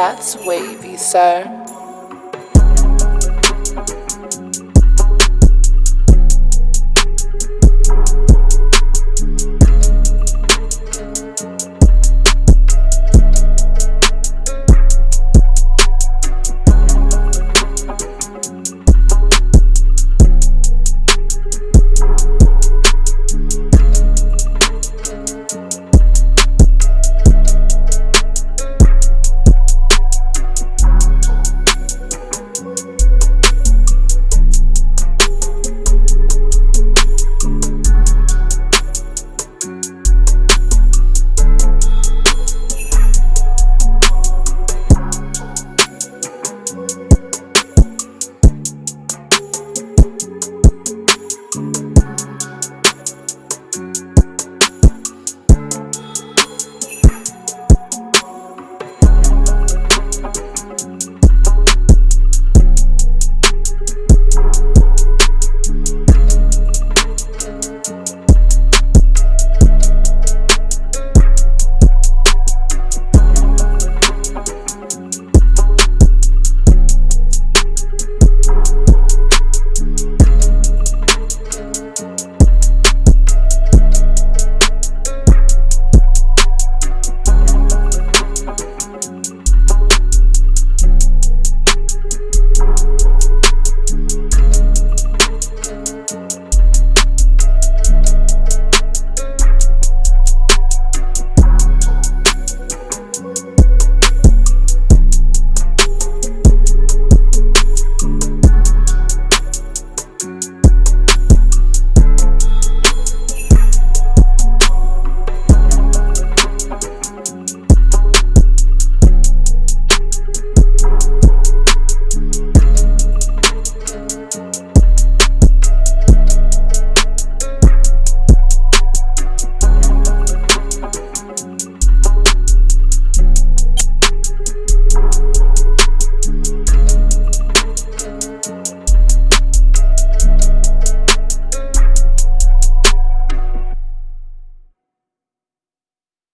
That's wavy, sir.